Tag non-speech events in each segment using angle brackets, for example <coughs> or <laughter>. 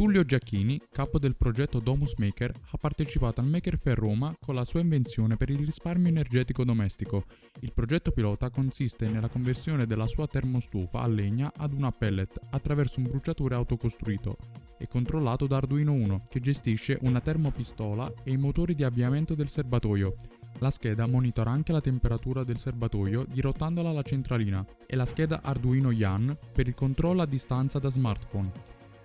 Tullio Giacchini, capo del progetto Domus Maker, ha partecipato al Maker Fair Roma con la sua invenzione per il risparmio energetico domestico. Il progetto pilota consiste nella conversione della sua termostufa a legna ad una pellet attraverso un bruciatore autocostruito e controllato da Arduino 1, che gestisce una termopistola e i motori di avviamento del serbatoio. La scheda monitora anche la temperatura del serbatoio dirottandola alla centralina e la scheda Arduino YAN per il controllo a distanza da smartphone.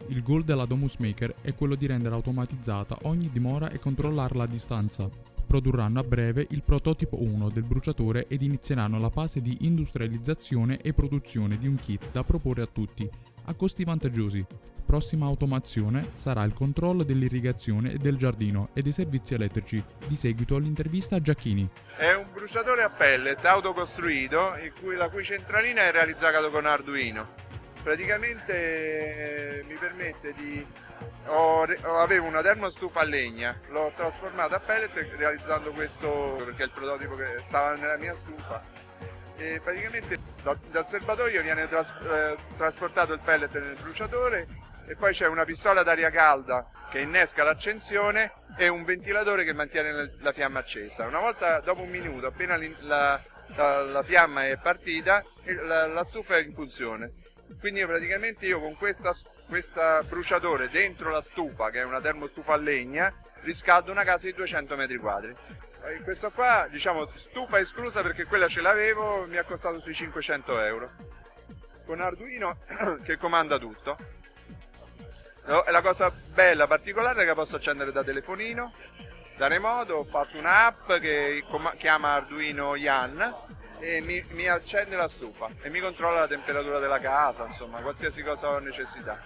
Il goal della Domus Maker è quello di rendere automatizzata ogni dimora e controllarla a distanza. Produrranno a breve il prototipo 1 del bruciatore ed inizieranno la fase di industrializzazione e produzione di un kit da proporre a tutti, a costi vantaggiosi. Prossima automazione sarà il controllo dell'irrigazione e del giardino e dei servizi elettrici. Di seguito l'intervista a Giacchini. È un bruciatore a pellet autocostruito cui, la cui centralina è realizzata con Arduino praticamente eh, mi permette di ho, avevo una termostufa a legna l'ho trasformata a pellet realizzando questo perché è il prototipo che stava nella mia stufa e praticamente dal, dal serbatoio viene tras, eh, trasportato il pellet nel bruciatore e poi c'è una pistola d'aria calda che innesca l'accensione e un ventilatore che mantiene la fiamma accesa. Una volta dopo un minuto appena la, la, la fiamma è partita la, la stufa è in funzione. Quindi praticamente io con questa bruciatore dentro la stufa che è una termostufa a legna riscaldo una casa di 200 metri quadri. Questo qua diciamo stufa esclusa perché quella ce l'avevo mi ha costato sui 500 euro. Con Arduino <coughs> che comanda tutto la cosa bella particolare è che posso accendere da telefonino da remoto ho fatto un'app che chiama Arduino Yan e mi, mi, accende la stufa e mi controlla la temperatura della casa, insomma, qualsiasi cosa ho necessità.